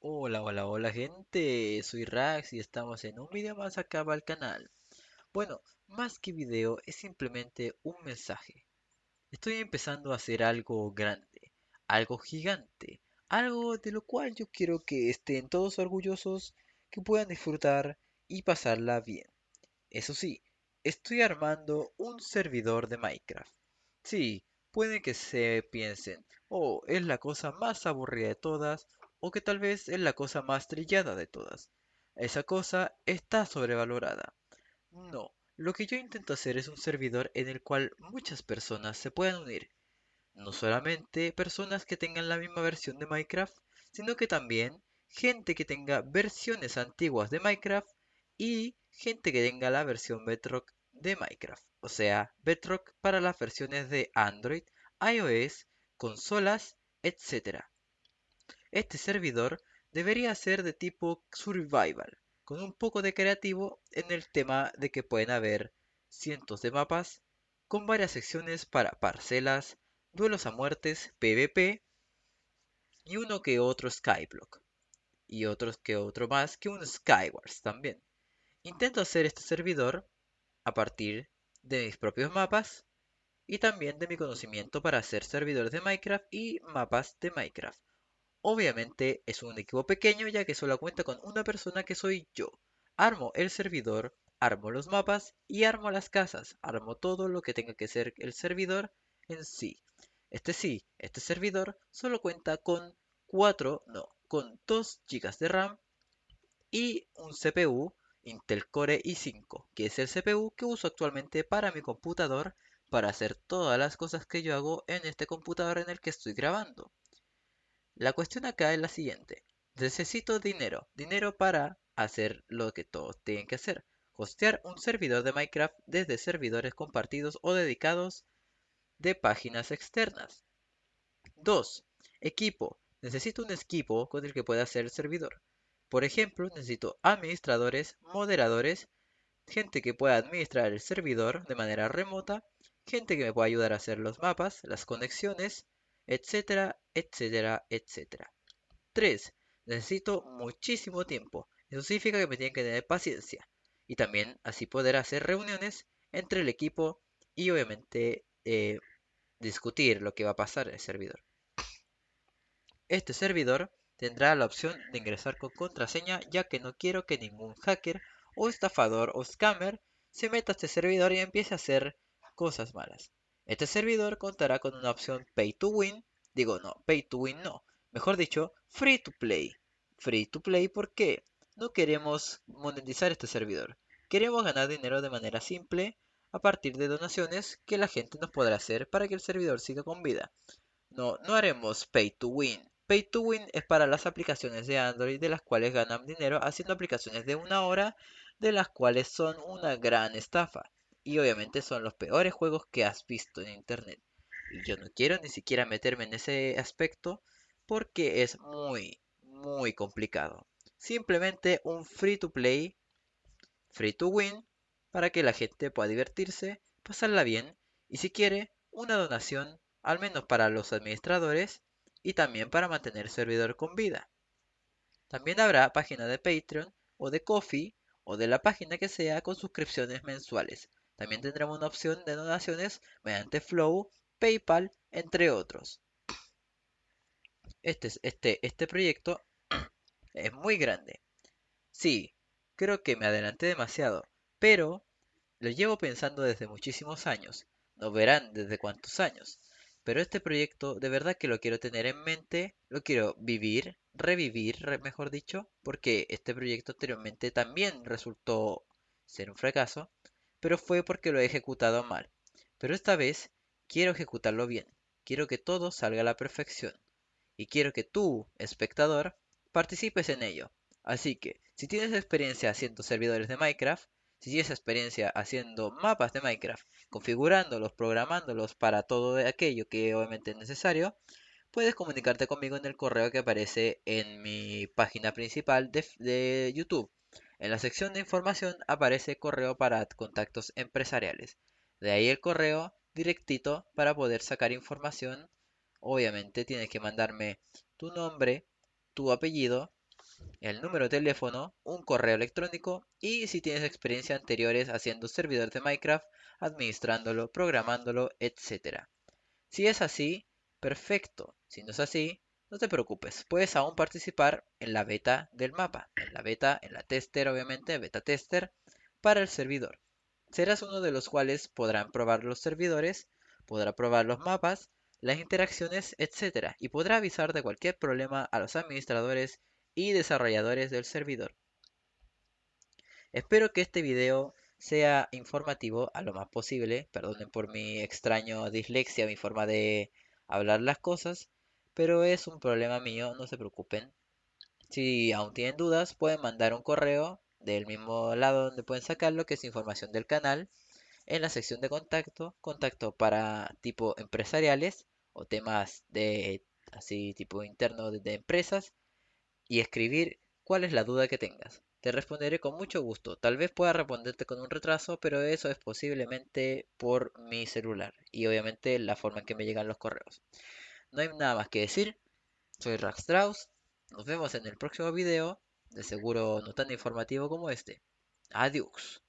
Hola, hola, hola gente, soy Rax y estamos en un video más acá el canal. Bueno, más que video es simplemente un mensaje. Estoy empezando a hacer algo grande, algo gigante, algo de lo cual yo quiero que estén todos orgullosos, que puedan disfrutar y pasarla bien. Eso sí, estoy armando un servidor de Minecraft. Sí, puede que se piensen, oh, es la cosa más aburrida de todas, o que tal vez es la cosa más trillada de todas. Esa cosa está sobrevalorada. No, lo que yo intento hacer es un servidor en el cual muchas personas se puedan unir. No solamente personas que tengan la misma versión de Minecraft, sino que también gente que tenga versiones antiguas de Minecraft y gente que tenga la versión Bedrock de Minecraft. O sea, Bedrock para las versiones de Android, iOS, consolas, etc. Este servidor debería ser de tipo survival, con un poco de creativo en el tema de que pueden haber cientos de mapas, con varias secciones para parcelas, duelos a muertes, PvP y uno que otro Skyblock. Y otros que otro más que un Skywars también. Intento hacer este servidor a partir de mis propios mapas y también de mi conocimiento para hacer servidores de Minecraft y mapas de Minecraft. Obviamente es un equipo pequeño ya que solo cuenta con una persona que soy yo. Armo el servidor, armo los mapas y armo las casas. Armo todo lo que tenga que ser el servidor en sí. Este sí, este servidor solo cuenta con 4, no, con 2 GB de RAM y un CPU Intel Core i5, que es el CPU que uso actualmente para mi computador para hacer todas las cosas que yo hago en este computador en el que estoy grabando. La cuestión acá es la siguiente. Necesito dinero. Dinero para hacer lo que todos tienen que hacer. Hostear un servidor de Minecraft desde servidores compartidos o dedicados de páginas externas. 2. Equipo. Necesito un equipo con el que pueda hacer el servidor. Por ejemplo, necesito administradores, moderadores, gente que pueda administrar el servidor de manera remota, gente que me pueda ayudar a hacer los mapas, las conexiones, etcétera, etcétera, etcétera. 3. Necesito muchísimo tiempo. Eso significa que me tienen que tener paciencia. Y también así poder hacer reuniones entre el equipo y obviamente eh, discutir lo que va a pasar en el servidor. Este servidor tendrá la opción de ingresar con contraseña ya que no quiero que ningún hacker o estafador o scammer se meta a este servidor y empiece a hacer cosas malas. Este servidor contará con una opción Pay to Win, digo no, Pay to Win no, mejor dicho, Free to Play. Free to Play porque no queremos monetizar este servidor, queremos ganar dinero de manera simple a partir de donaciones que la gente nos podrá hacer para que el servidor siga con vida. No, no haremos Pay to Win. Pay to Win es para las aplicaciones de Android de las cuales ganan dinero haciendo aplicaciones de una hora de las cuales son una gran estafa y obviamente son los peores juegos que has visto en internet. Y yo no quiero ni siquiera meterme en ese aspecto porque es muy, muy complicado. Simplemente un free to play, free to win, para que la gente pueda divertirse, pasarla bien y si quiere, una donación, al menos para los administradores y también para mantener el servidor con vida. También habrá página de Patreon o de Coffee o de la página que sea con suscripciones mensuales también tendremos una opción de donaciones mediante Flow, PayPal, entre otros. Este, este, este proyecto es muy grande. Sí, creo que me adelanté demasiado, pero lo llevo pensando desde muchísimos años. No verán desde cuántos años. Pero este proyecto de verdad que lo quiero tener en mente, lo quiero vivir, revivir, mejor dicho, porque este proyecto anteriormente también resultó ser un fracaso pero fue porque lo he ejecutado mal. Pero esta vez quiero ejecutarlo bien. Quiero que todo salga a la perfección. Y quiero que tú, espectador, participes en ello. Así que, si tienes experiencia haciendo servidores de Minecraft, si tienes experiencia haciendo mapas de Minecraft, configurándolos, programándolos para todo aquello que obviamente es necesario, puedes comunicarte conmigo en el correo que aparece en mi página principal de, de YouTube. En la sección de información aparece correo para contactos empresariales. De ahí el correo directito para poder sacar información. Obviamente tienes que mandarme tu nombre, tu apellido el número de teléfono, un correo electrónico y si tienes experiencia anteriores haciendo servidor de Minecraft, administrándolo, programándolo, etc. Si es así, perfecto. Si no es así, no te preocupes, puedes aún participar en la beta del mapa, en la beta, en la tester obviamente, beta tester, para el servidor. Serás uno de los cuales podrán probar los servidores, podrá probar los mapas, las interacciones, etc. y podrá avisar de cualquier problema a los administradores y desarrolladores del servidor. Espero que este video sea informativo a lo más posible, perdonen por mi extraño dislexia, mi forma de hablar las cosas, pero es un problema mío, no se preocupen. Si aún tienen dudas, pueden mandar un correo del mismo lado donde pueden sacarlo, que es información del canal, en la sección de contacto, contacto para tipo empresariales o temas de así tipo interno de, de empresas y escribir cuál es la duda que tengas. Te responderé con mucho gusto. Tal vez pueda responderte con un retraso, pero eso es posiblemente por mi celular y obviamente la forma en que me llegan los correos. No hay nada más que decir. Soy Rax Strauss. Nos vemos en el próximo video. De seguro no tan informativo como este. Adiós.